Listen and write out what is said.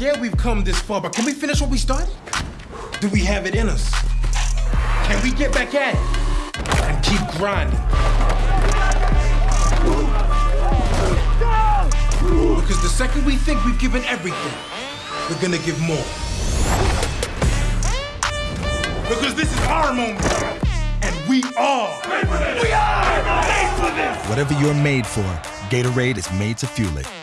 Yeah, we've come this far, but can we finish what we started? Do we have it in us? Can we get back at it and keep grinding? Because the second we think we've given everything, we're gonna give more. Because this is our moment, and we are. We are made for this! Whatever you're made for, Gatorade is made to fuel it.